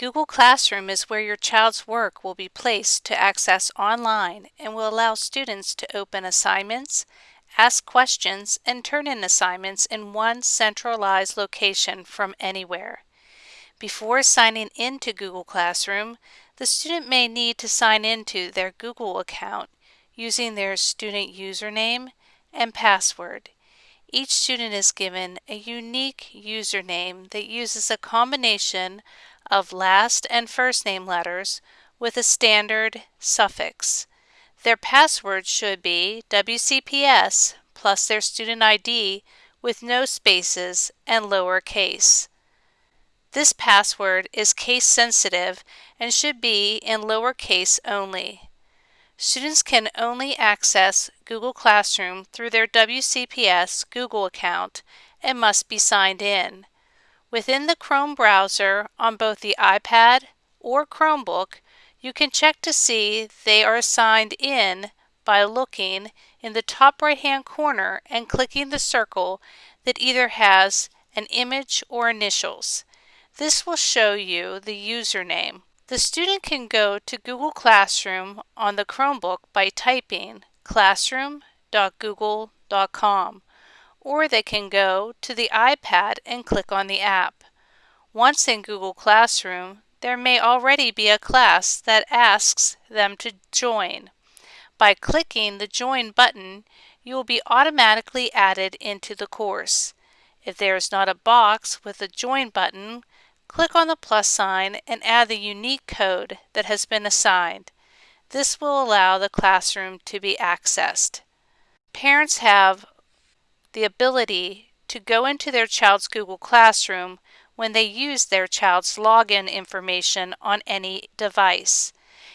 Google Classroom is where your child's work will be placed to access online and will allow students to open assignments, ask questions, and turn in assignments in one centralized location from anywhere. Before signing into Google Classroom, the student may need to sign into their Google account using their student username and password. Each student is given a unique username that uses a combination of last and first name letters with a standard suffix. Their password should be WCPS plus their student ID with no spaces and lowercase. This password is case sensitive and should be in lowercase only. Students can only access Google Classroom through their WCPS Google account and must be signed in. Within the Chrome browser on both the iPad or Chromebook, you can check to see they are signed in by looking in the top right hand corner and clicking the circle that either has an image or initials. This will show you the username. The student can go to Google Classroom on the Chromebook by typing classroom.google.com or they can go to the iPad and click on the app. Once in Google Classroom, there may already be a class that asks them to join. By clicking the Join button, you will be automatically added into the course. If there is not a box with a Join button, click on the plus sign and add the unique code that has been assigned. This will allow the classroom to be accessed. Parents have the ability to go into their child's Google Classroom when they use their child's login information on any device.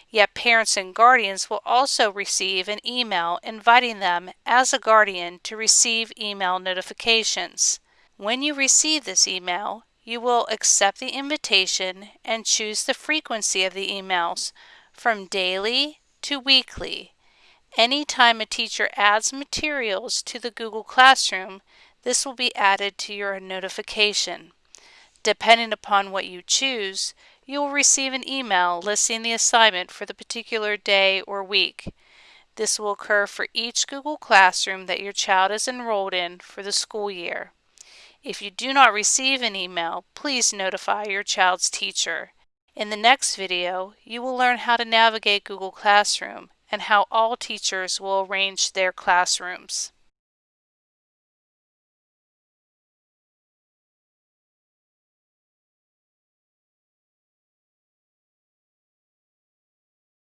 Yet parents and guardians will also receive an email inviting them as a guardian to receive email notifications. When you receive this email, you will accept the invitation and choose the frequency of the emails from daily to weekly Anytime a teacher adds materials to the Google Classroom, this will be added to your notification. Depending upon what you choose, you will receive an email listing the assignment for the particular day or week. This will occur for each Google Classroom that your child is enrolled in for the school year. If you do not receive an email, please notify your child's teacher. In the next video, you will learn how to navigate Google Classroom and how all teachers will arrange their classrooms.